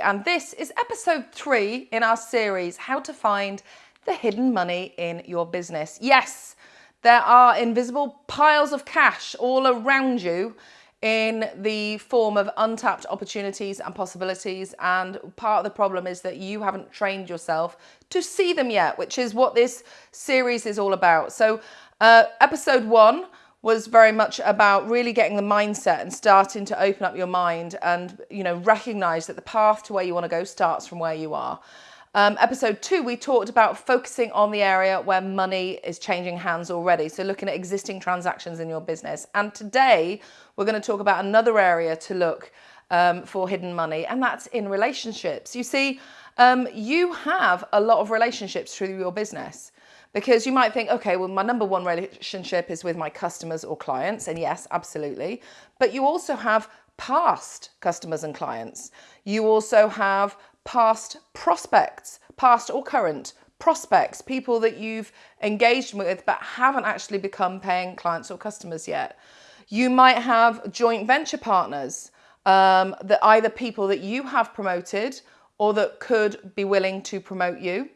And this is episode three in our series, How to Find the Hidden Money in Your Business. Yes, there are invisible piles of cash all around you in the form of untapped opportunities and possibilities. And part of the problem is that you haven't trained yourself to see them yet, which is what this series is all about. So, uh, episode one was very much about really getting the mindset and starting to open up your mind and you know recognize that the path to where you want to go starts from where you are. Um, episode two we talked about focusing on the area where money is changing hands already so looking at existing transactions in your business. And today we're going to talk about another area to look um, for hidden money and that's in relationships. You see um, you have a lot of relationships through your business because you might think, okay, well, my number one relationship is with my customers or clients. And yes, absolutely. But you also have past customers and clients. You also have past prospects, past or current prospects, people that you've engaged with but haven't actually become paying clients or customers yet. You might have joint venture partners um, that either people that you have promoted or that could be willing to promote you.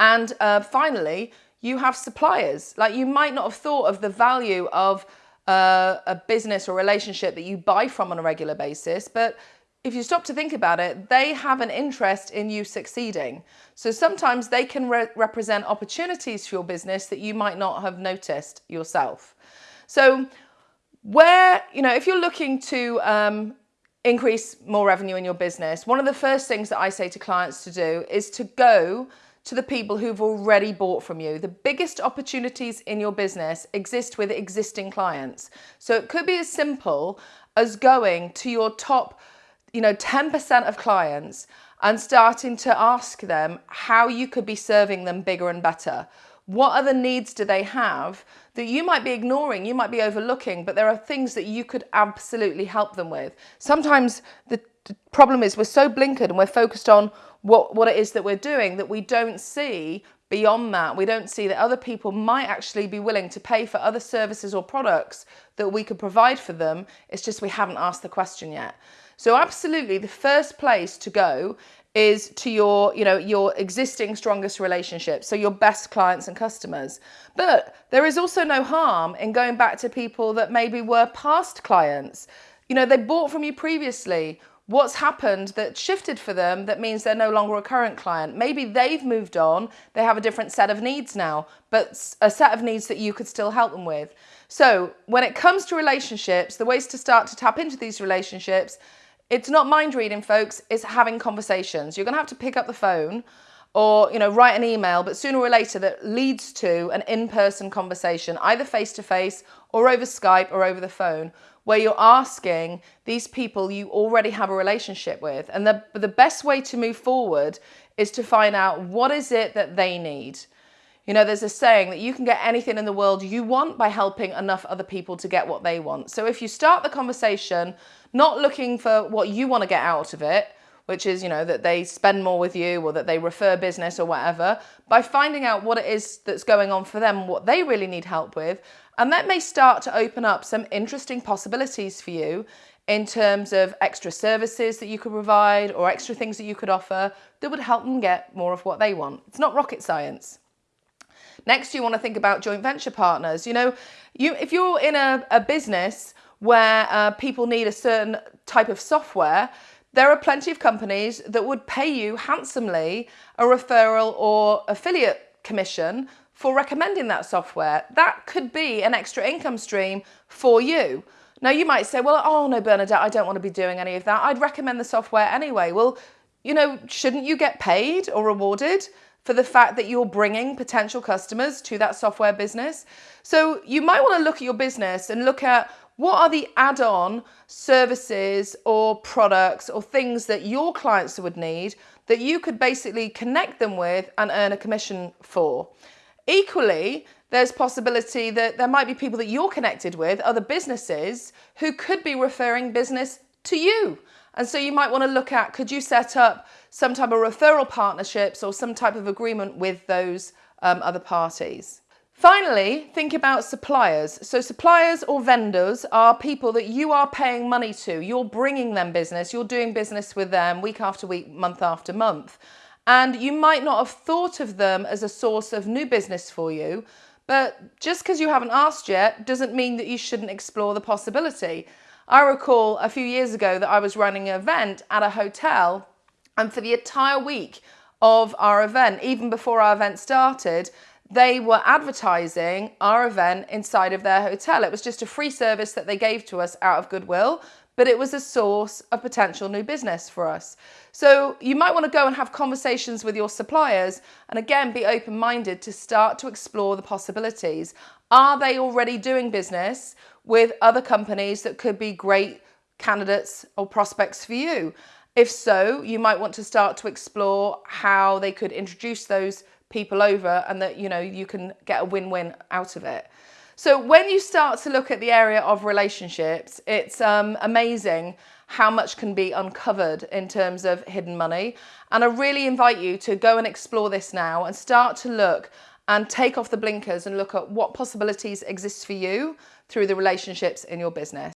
And uh, finally, you have suppliers. Like you might not have thought of the value of uh, a business or relationship that you buy from on a regular basis, but if you stop to think about it, they have an interest in you succeeding. So sometimes they can re represent opportunities for your business that you might not have noticed yourself. So where, you know, if you're looking to um, increase more revenue in your business, one of the first things that I say to clients to do is to go to the people who've already bought from you. The biggest opportunities in your business exist with existing clients. So it could be as simple as going to your top, you know, 10% of clients and starting to ask them how you could be serving them bigger and better. What other needs do they have that you might be ignoring, you might be overlooking, but there are things that you could absolutely help them with. Sometimes the problem is we're so blinkered and we're focused on what, what it is that we're doing that we don't see beyond that. We don't see that other people might actually be willing to pay for other services or products that we could provide for them. It's just we haven't asked the question yet. So absolutely the first place to go is to your, you know, your existing strongest relationships, so your best clients and customers. But there is also no harm in going back to people that maybe were past clients. You know, they bought from you previously what's happened that shifted for them that means they're no longer a current client. Maybe they've moved on, they have a different set of needs now, but a set of needs that you could still help them with. So when it comes to relationships, the ways to start to tap into these relationships, it's not mind reading, folks, it's having conversations. You're gonna have to pick up the phone or you know write an email but sooner or later that leads to an in-person conversation either face to face or over Skype or over the phone where you're asking these people you already have a relationship with. And the, the best way to move forward is to find out what is it that they need. You know, there's a saying that you can get anything in the world you want by helping enough other people to get what they want. So if you start the conversation not looking for what you want to get out of it, which is, you know, that they spend more with you or that they refer business or whatever, by finding out what it is that's going on for them, what they really need help with, and that may start to open up some interesting possibilities for you in terms of extra services that you could provide or extra things that you could offer that would help them get more of what they want. It's not rocket science. Next, you want to think about joint venture partners. You know, you if you're in a, a business where uh, people need a certain type of software, there are plenty of companies that would pay you handsomely a referral or affiliate commission for recommending that software. That could be an extra income stream for you. Now you might say, well, oh no, Bernadette, I don't want to be doing any of that. I'd recommend the software anyway. Well, you know, shouldn't you get paid or rewarded for the fact that you're bringing potential customers to that software business? So you might want to look at your business and look at what are the add-on services or products or things that your clients would need that you could basically connect them with and earn a commission for. Equally, there's possibility that there might be people that you're connected with, other businesses, who could be referring business to you. And so you might want to look at, could you set up some type of referral partnerships or some type of agreement with those um, other parties? Finally, think about suppliers. So suppliers or vendors are people that you are paying money to. You're bringing them business. You're doing business with them week after week, month after month. And you might not have thought of them as a source of new business for you, but just because you haven't asked yet doesn't mean that you shouldn't explore the possibility. I recall a few years ago that I was running an event at a hotel and for the entire week of our event, even before our event started, they were advertising our event inside of their hotel. It was just a free service that they gave to us out of goodwill, but it was a source of potential new business for us. So you might want to go and have conversations with your suppliers and again be open minded to start to explore the possibilities. Are they already doing business with other companies that could be great candidates or prospects for you? If so, you might want to start to explore how they could introduce those people over and that you know you can get a win-win out of it. So when you start to look at the area of relationships, it's um, amazing how much can be uncovered in terms of hidden money. And I really invite you to go and explore this now and start to look and take off the blinkers and look at what possibilities exist for you through the relationships in your business.